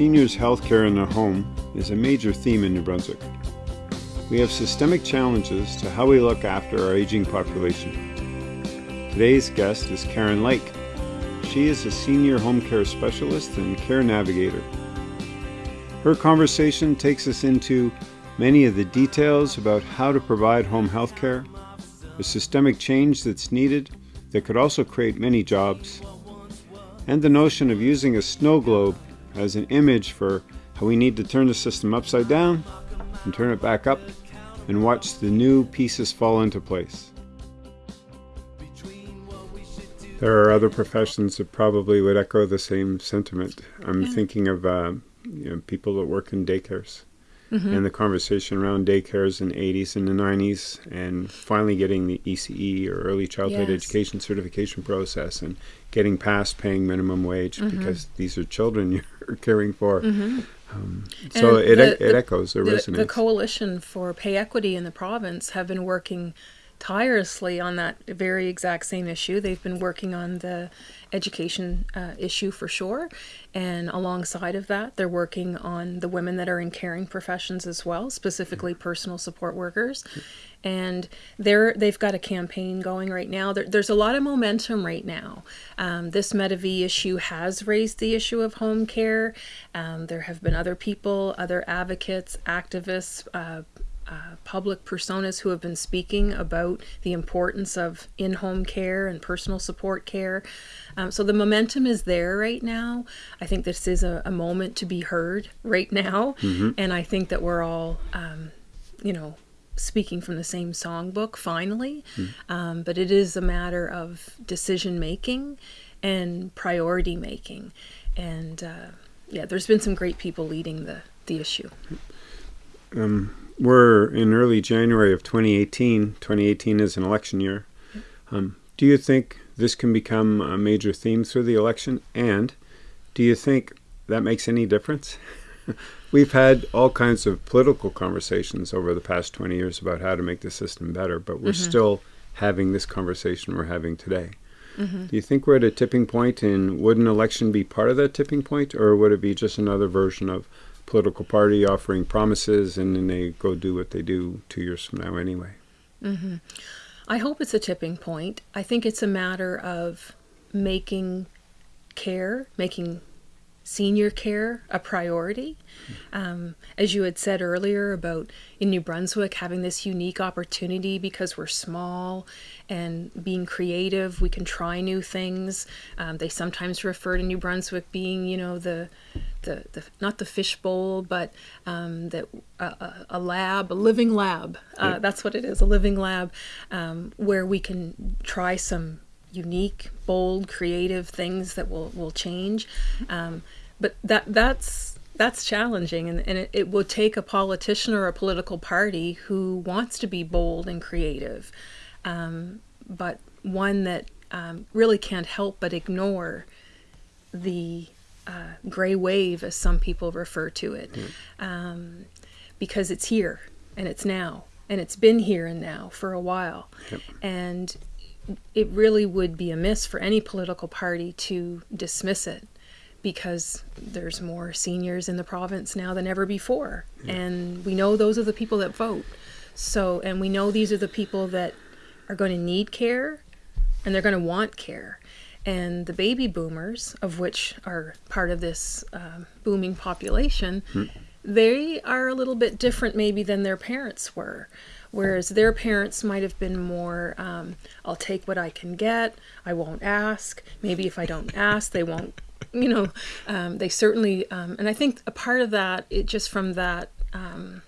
Seniors' health care in the home is a major theme in New Brunswick. We have systemic challenges to how we look after our aging population. Today's guest is Karen Lake. She is a senior home care specialist and care navigator. Her conversation takes us into many of the details about how to provide home health care, the systemic change that's needed that could also create many jobs, and the notion of using a snow globe as an image for how we need to turn the system upside down and turn it back up and watch the new pieces fall into place. There are other professions that probably would echo the same sentiment. I'm thinking of uh, you know, people that work in daycares. Mm-hmm. and the conversation around daycares in the 80s and the 90s and finally getting the ECE or early childhood yes. education certification process and getting past paying minimum wage mm-hmm. because these are children you're caring for. Mm-hmm. Um, so it, the, it echoes, it the, resonates. The Coalition for Pay Equity in the province have been working tirelessly on that very exact same issue. They've been working on the education uh, issue for sure. And alongside of that, they're working on the women that are in caring professions as well, specifically personal support workers. And they're, they've got a campaign going right now. There, there's a lot of momentum right now. Um, this Medavie issue has raised the issue of home care. Um, there have been other people, other advocates, activists, uh, uh, public personas who have been speaking about the importance of in-home care and personal support care. Um, so the momentum is there right now. I think this is a, a moment to be heard right now, mm-hmm. and I think that we're all, um, you know, speaking from the same songbook finally. Mm-hmm. Um, but it is a matter of decision making and priority making, and uh, yeah, there's been some great people leading the the issue. Um, we're in early January of 2018. 2018 is an election year. Um, do you think this can become a major theme through the election? And do you think that makes any difference? We've had all kinds of political conversations over the past 20 years about how to make the system better, but we're mm-hmm. still having this conversation we're having today. Mm-hmm. Do you think we're at a tipping point? point, and would an election be part of that tipping point, or would it be just another version of political party offering promises and then they go do what they do two years from now anyway. Mm-hmm. I hope it's a tipping point. I think it's a matter of making care, making senior care a priority. Um, as you had said earlier about in New Brunswick having this unique opportunity because we're small and being creative, we can try new things. Um, they sometimes refer to New Brunswick being, you know, the the, the not the fishbowl, but um, that uh, a lab, a living lab. Uh, yeah. That's what it is, a living lab, um, where we can try some unique, bold, creative things that will will change. Um, but that that's that's challenging, and, and it, it will take a politician or a political party who wants to be bold and creative, um, but one that um, really can't help but ignore the uh, gray wave, as some people refer to it, mm. um, because it's here and it's now and it's been here and now for a while. Yep. And it really would be amiss for any political party to dismiss it because there's more seniors in the province now than ever before. Yeah. And we know those are the people that vote. So, and we know these are the people that are going to need care and they're going to want care. And the baby boomers, of which are part of this uh, booming population, hmm. they are a little bit different maybe than their parents were. Whereas their parents might have been more, um, I'll take what I can get, I won't ask. Maybe if I don't ask, they won't, you know, um, they certainly, um, and I think a part of that, it just from that, um,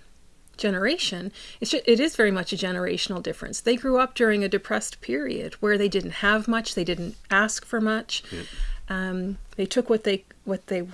generation, it's just, it is very much a generational difference. They grew up during a depressed period where they didn't have much, they didn't ask for much. Um, they took what they what they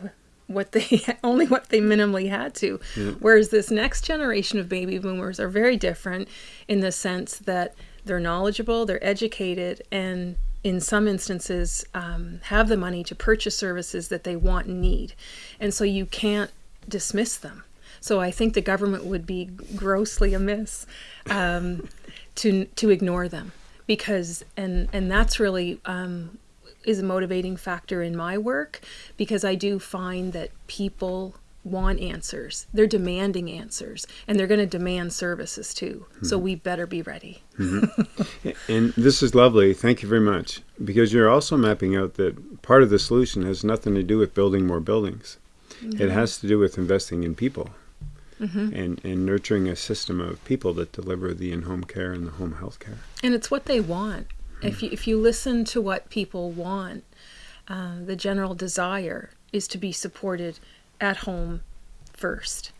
what they only what they minimally had to. Whereas this next generation of baby boomers are very different in the sense that they're knowledgeable, they're educated, and in some instances um, have the money to purchase services that they want and need. And so you can't dismiss them. So I think the government would be grossly amiss um, to to ignore them because and and that's really um, is a motivating factor in my work because I do find that people want answers. They're demanding answers and they're going to demand services too. Mm-hmm. So we better be ready. Mm-hmm. and this is lovely. Thank you very much. Because you're also mapping out that part of the solution has nothing to do with building more buildings. Mm-hmm. It has to do with investing in people. Mm-hmm. And, and nurturing a system of people that deliver the in-home care and the home health care. And it's what they want. If you, if you listen to what people want, uh, the general desire is to be supported at home first.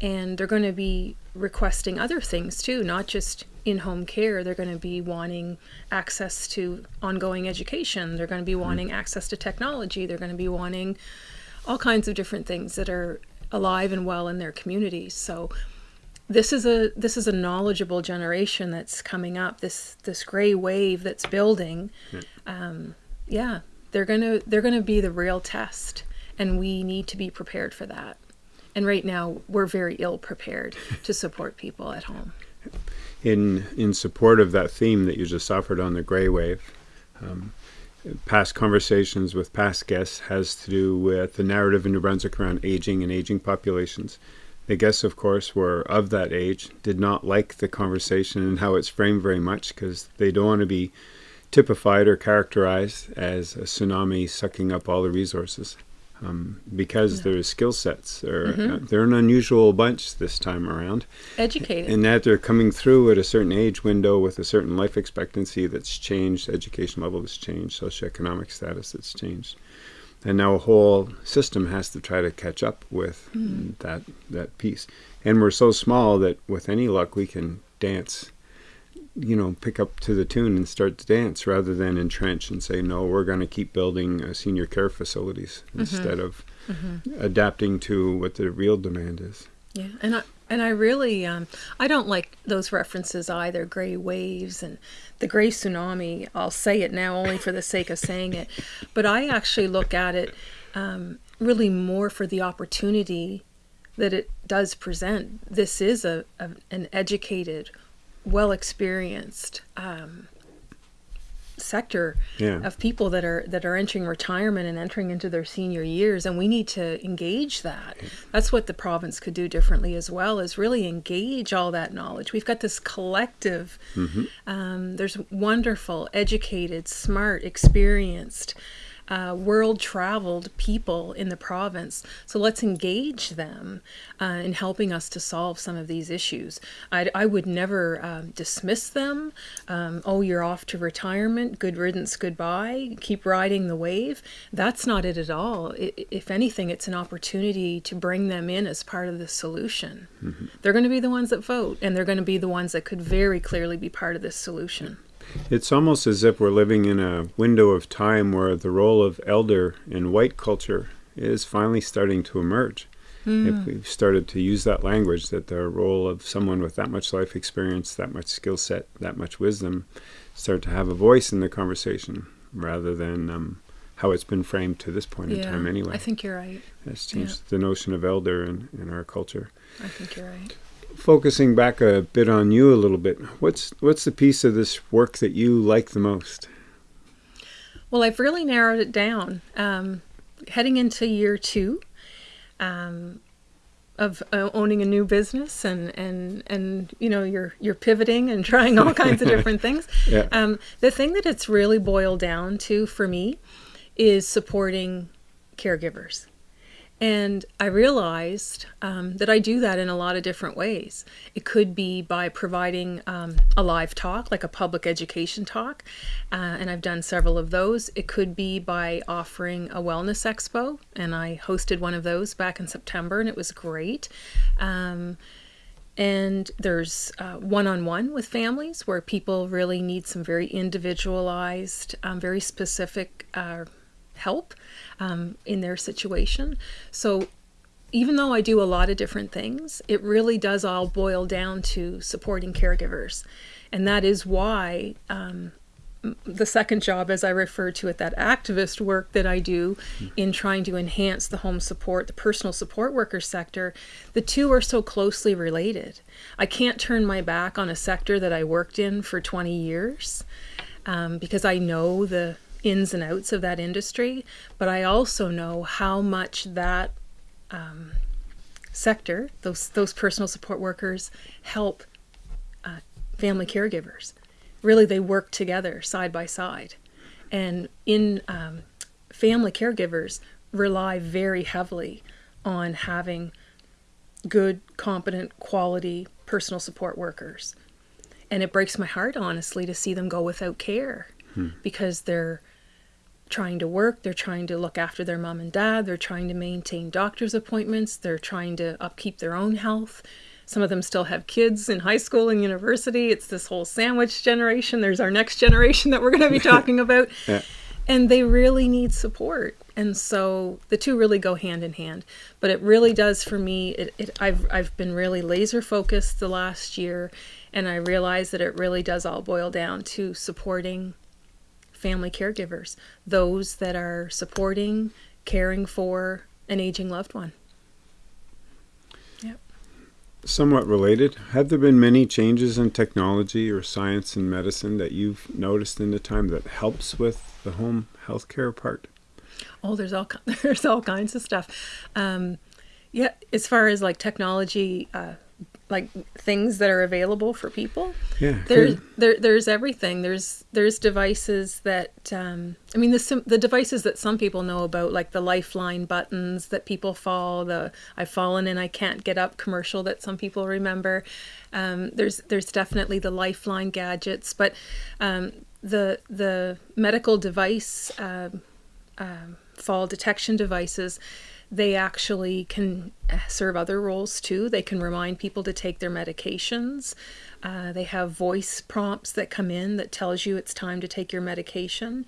And they're going to be requesting other things too, not just in home care. They're going to be wanting access to ongoing education. They're going to be mm-hmm. wanting mm. access to technology. They're going to be wanting all kinds of different things that are alive and well in their communities. So this is a this is a knowledgeable generation that's coming up. This this gray wave that's building. Yeah. Um, yeah, they're gonna they're gonna be the real test, and we need to be prepared for that. And right now, we're very ill prepared to support people at home. In in support of that theme that you just offered on the gray wave. Um, past conversations with past guests has to do with the narrative in New Brunswick around aging and aging populations. The guests, of course, were of that age, did not like the conversation and how it's framed very much because they don't want to be typified or characterized as a tsunami sucking up all the resources. Um, because yeah. their skill sets are mm-hmm. uh, they're an unusual bunch this time around. Educated, and that they're coming through at a certain age window with a certain life expectancy that's changed, education level that's changed, socioeconomic status that's changed and now a whole system has to try to catch up with mm. that that piece and we're so small that with any luck we can dance you know pick up to the tune and start to dance rather than entrench and say no we're going to keep building uh, senior care facilities mm-hmm. instead of mm-hmm. adapting to what the real demand is yeah and i and I really, um, I don't like those references either, gray waves and the gray tsunami. I'll say it now only for the sake of saying it. But I actually look at it um, really more for the opportunity that it does present. This is a, a an educated, well experienced um, sector yeah. of people that are that are entering retirement and entering into their senior years and we need to engage that that's what the province could do differently as well is really engage all that knowledge we've got this collective mm-hmm. um, there's wonderful educated smart experienced uh, world traveled people in the province. So let's engage them uh, in helping us to solve some of these issues. I'd, I would never um, dismiss them. Um, oh, you're off to retirement. Good riddance. Goodbye. Keep riding the wave. That's not it at all. It, if anything, it's an opportunity to bring them in as part of the solution. Mm-hmm. They're going to be the ones that vote, and they're going to be the ones that could very clearly be part of this solution. It's almost as if we're living in a window of time where the role of elder in white culture is finally starting to emerge. Mm. If we've started to use that language, that the role of someone with that much life experience, that much skill set, that much wisdom, start to have a voice in the conversation rather than um, how it's been framed to this point yeah, in time anyway. I think you're right. It's changed yeah. the notion of elder in, in our culture. I think you're right focusing back a bit on you a little bit, what's what's the piece of this work that you like the most? Well, I've really narrowed it down. Um, heading into year two um, of uh, owning a new business, and and and you know you're you're pivoting and trying all kinds of different things. Yeah. Um, the thing that it's really boiled down to for me is supporting caregivers. And I realized um, that I do that in a lot of different ways. It could be by providing um, a live talk, like a public education talk, uh, and I've done several of those. It could be by offering a wellness expo, and I hosted one of those back in September, and it was great. Um, and there's one on one with families where people really need some very individualized, um, very specific uh, help um, in their situation. So even though I do a lot of different things, it really does all boil down to supporting caregivers. And that is why um, the second job, as I refer to it, that activist work that I do in trying to enhance the home support, the personal support worker sector, the two are so closely related. I can't turn my back on a sector that I worked in for 20 years um, because I know the ins and outs of that industry, but I also know how much that um, sector, those those personal support workers, help uh, family caregivers. Really, they work together side by side, and in um, family caregivers rely very heavily on having good, competent, quality personal support workers. And it breaks my heart, honestly, to see them go without care hmm. because they're trying to work, they're trying to look after their mom and dad, they're trying to maintain doctor's appointments, they're trying to upkeep their own health. Some of them still have kids in high school and university. It's this whole sandwich generation. There's our next generation that we're going to be talking about. yeah. And they really need support. And so the two really go hand in hand. But it really does for me, it, it, I've, I've been really laser focused the last year. And I realize that it really does all boil down to supporting family caregivers, those that are supporting, caring for an aging loved one. Yep. Somewhat related, have there been many changes in technology or science and medicine that you've noticed in the time that helps with the home healthcare part? Oh, there's all there's all kinds of stuff. Um, yeah, as far as like technology, uh, like things that are available for people. Yeah, there's there, there's everything. There's there's devices that um, I mean the the devices that some people know about, like the Lifeline buttons that people fall, the I've fallen and I can't get up commercial that some people remember. Um, there's there's definitely the Lifeline gadgets, but um, the the medical device uh, uh, fall detection devices they actually can uh, serve other roles too. They can remind people to take their medications. Uh, they have voice prompts that come in that tells you it's time to take your medication.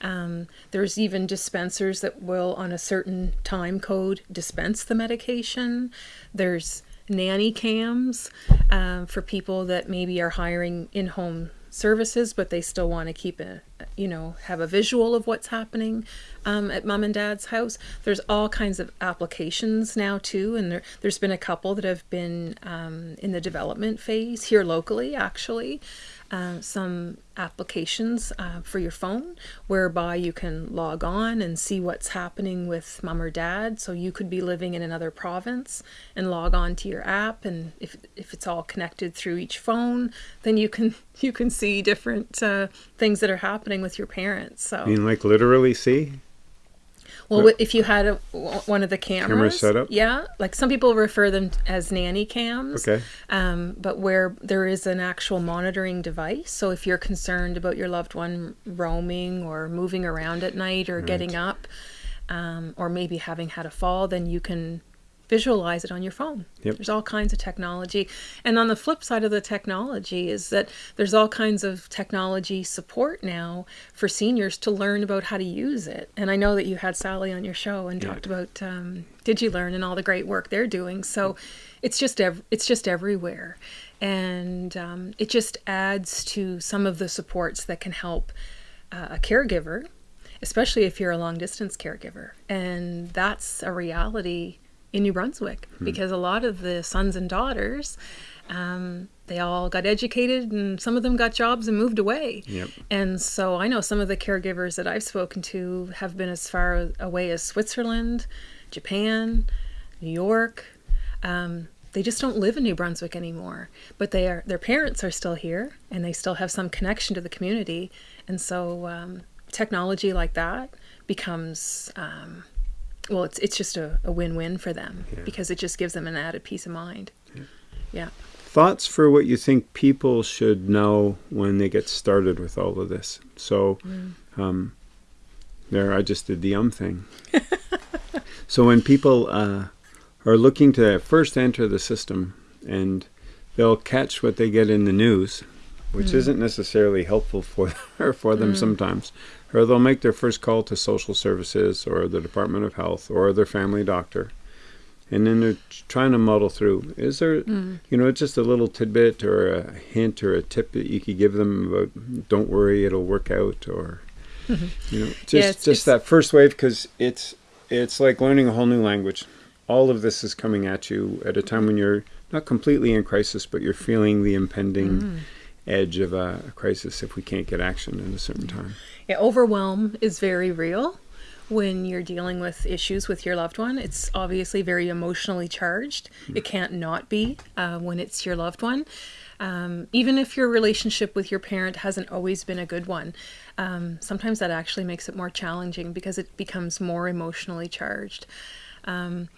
Um, there's even dispensers that will, on a certain time code, dispense the medication. There's nanny cams uh, for people that maybe are hiring in-home services, but they still want to keep a, you know, have a visual of what's happening um, at mom and dad's house. There's all kinds of applications now too, and there, there's been a couple that have been um, in the development phase here locally, actually. Uh, some applications uh, for your phone whereby you can log on and see what's happening with mom or dad. So you could be living in another province and log on to your app, and if if it's all connected through each phone, then you can you can see different uh, things that are happening with your parents. So you mean like literally see? Well, if you had a, one of the cameras, camera setup, yeah, like some people refer them as nanny cams. Okay. Um, but where there is an actual monitoring device, so if you're concerned about your loved one roaming or moving around at night or right. getting up, um, or maybe having had a fall, then you can visualize it on your phone. Yep. There's all kinds of technology. And on the flip side of the technology is that there's all kinds of technology support now for seniors to learn about how to use it. And I know that you had Sally on your show and yeah. talked about um, DigiLearn and all the great work they're doing. So it's just ev- it's just everywhere. And um, it just adds to some of the supports that can help uh, a caregiver, especially if you're a long distance caregiver. And that's a reality in New Brunswick hmm. because a lot of the sons and daughters, um, they all got educated and some of them got jobs and moved away. Yep. And so I know some of the caregivers that I've spoken to have been as far away as Switzerland, Japan, New York. Um, they just don't live in New Brunswick anymore, but they are their parents are still here and they still have some connection to the community. And so um, technology like that becomes um, well, it's it's just a, a win-win for them yeah. because it just gives them an added peace of mind. Yeah. yeah. Thoughts for what you think people should know when they get started with all of this. So, mm. um, there, I just did the um thing. so when people uh, are looking to first enter the system and they'll catch what they get in the news, which mm. isn't necessarily helpful for for them mm. sometimes or they'll make their first call to social services or the Department of Health or their family doctor. And then they're trying to muddle through. Is there, mm. you know, just a little tidbit or a hint or a tip that you could give them about, don't worry, it'll work out, or, mm-hmm. you know, just yeah, it's, just it's, that first wave because it's it's like learning a whole new language. All of this is coming at you at a time when you're not completely in crisis, but you're feeling the impending. Mm edge of a, a crisis if we can't get action in a certain time. Yeah, overwhelm is very real when you're dealing with issues with your loved one. It's obviously very emotionally charged. It can't not be uh, when it's your loved one. Um, even if your relationship with your parent hasn't always been a good one, um, sometimes that actually makes it more challenging because it becomes more emotionally charged. Um,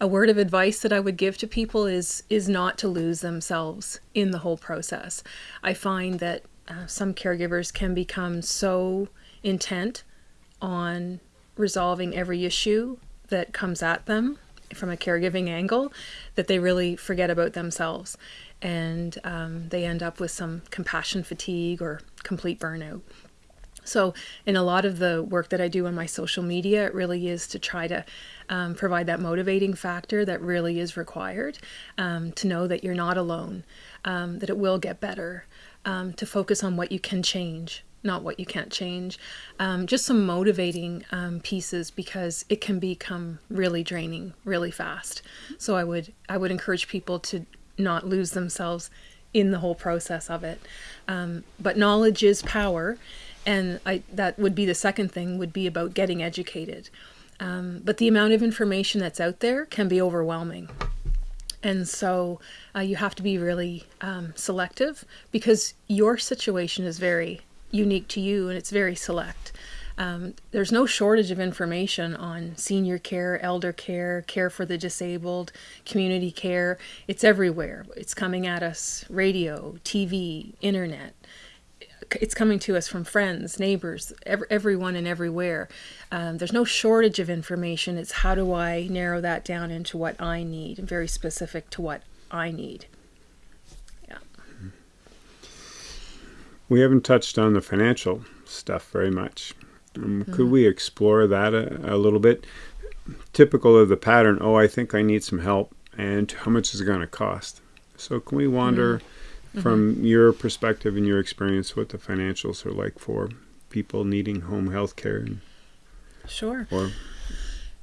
a word of advice that I would give to people is is not to lose themselves in the whole process. I find that uh, some caregivers can become so intent on resolving every issue that comes at them from a caregiving angle that they really forget about themselves and um, they end up with some compassion fatigue or complete burnout. So, in a lot of the work that I do on my social media, it really is to try to um, provide that motivating factor that really is required um, to know that you're not alone, um, that it will get better, um, to focus on what you can change, not what you can't change. Um, just some motivating um, pieces because it can become really draining really fast. So I would I would encourage people to not lose themselves in the whole process of it. Um, but knowledge is power, and I, that would be the second thing would be about getting educated. Um, but the amount of information that's out there can be overwhelming. And so uh, you have to be really um, selective because your situation is very unique to you and it's very select. Um, there's no shortage of information on senior care, elder care, care for the disabled, community care. It's everywhere. It's coming at us radio, TV, internet. It's coming to us from friends, neighbors, every, everyone and everywhere. Um, there's no shortage of information. It's how do I narrow that down into what I need and very specific to what I need. Yeah. We haven't touched on the financial stuff very much. Um, mm-hmm. Could we explore that a, a, little bit? Typical of the pattern, oh, I think I need some help, and how much is it going to cost? So, can we wander mm-hmm. from your perspective and your experience what the financials are like for people needing home health care? Sure. Or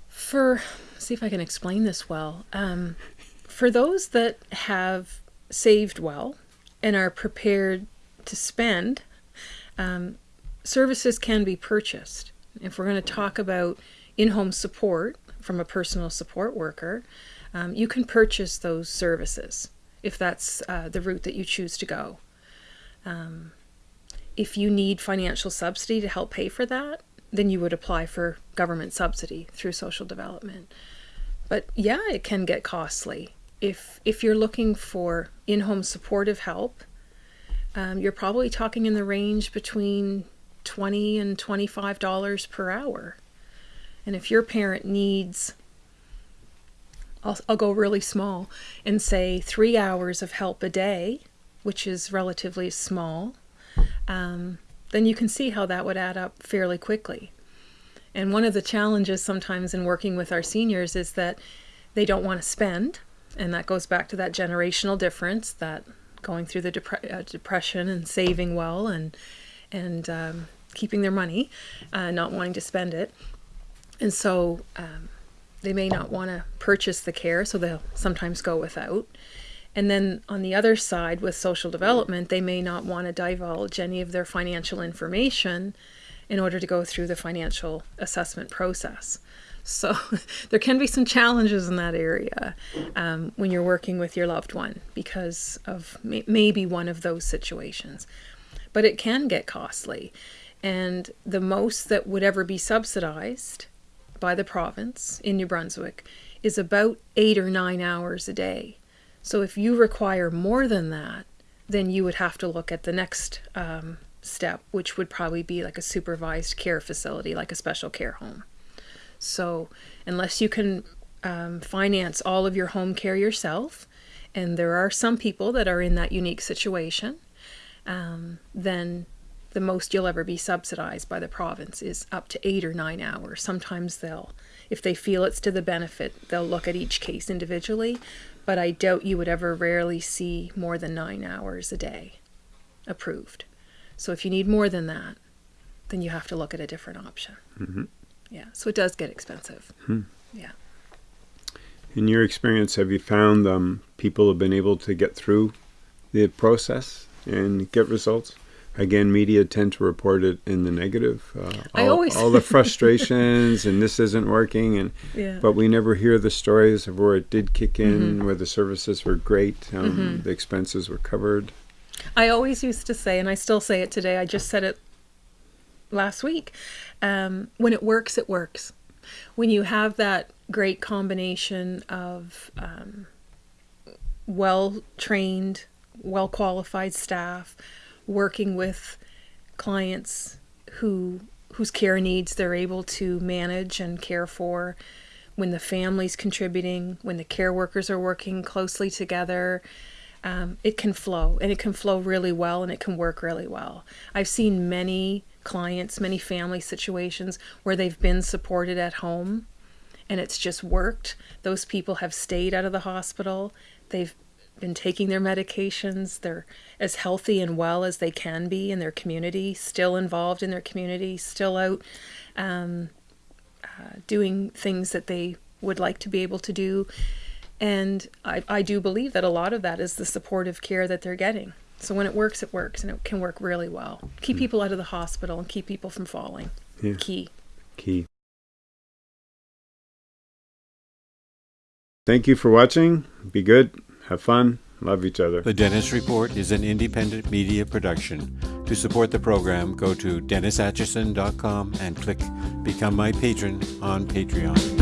for see if I can explain this well. Um, for those that have saved well and are prepared to spend, um, services can be purchased. If we're going to talk about in home support from a personal support worker, um, you can purchase those services if that's uh, the route that you choose to go. Um, if you need financial subsidy to help pay for that, then you would apply for government subsidy through social development. But yeah, it can get costly. If if you're looking for in-home supportive help, um, you're probably talking in the range between 20 and $25 per hour. And if your parent needs, I'll, I'll go really small and say three hours of help a day, which is relatively small, um, then you can see how that would add up fairly quickly. And one of the challenges sometimes in working with our seniors is that they don't want to spend. And that goes back to that generational difference that going through the dep- uh, depression and saving well and and um, keeping their money, uh, not wanting to spend it. And so um, they may not want to purchase the care, so they'll sometimes go without. And then on the other side, with social development, they may not want to divulge any of their financial information in order to go through the financial assessment process. So there can be some challenges in that area um, when you're working with your loved one because of may- maybe one of those situations. But it can get costly. And the most that would ever be subsidized by the province in New Brunswick is about eight or nine hours a day. So if you require more than that, then you would have to look at the next um, step, which would probably be like a supervised care facility, like a special care home. So unless you can um, finance all of your home care yourself, and there are some people that are in that unique situation, um, then the most you'll ever be subsidized by the province is up to eight or nine hours. Sometimes they'll, if they feel it's to the benefit, they'll look at each case individually, but I doubt you would ever rarely see more than nine hours a day approved. So if you need more than that, then you have to look at a different option. Mm-hmm. Yeah, so it does get expensive. Hmm. Yeah. In your experience, have you found um, people have been able to get through the process and get results. Again, media tend to report it in the negative. Uh, I all, always- all the frustrations and this isn't working, and Yeah. but we never hear the stories of where it did kick in, Mm-hmm. where the services were great, um, the expenses were covered. I always used to say, and I still say it today, I just said it last week um, when it works, it works. When you have that great combination of um, well trained, well qualified staff working with clients who whose care needs they're able to manage and care for when the family's contributing when the care workers are working closely together um, it can flow and it can flow really well and it can work really well i've seen many clients many family situations where they've been supported at home and it's just worked. Those people have stayed out of the hospital. They've been taking their medications. They're as healthy and well as they can be in their community, still involved in their community, still out um, uh, doing things that they would like to be able to do. And I, I do believe that a lot of that is the supportive care that they're getting. So when it works, it works, and it can work really well. Keep people out of the hospital and keep people from falling. Yeah. Key. Key. Thank you for watching. Be good. Have fun. Love each other. The Dennis Report is an independent media production. To support the program, go to DennisAtchison.com and click Become My Patron on Patreon.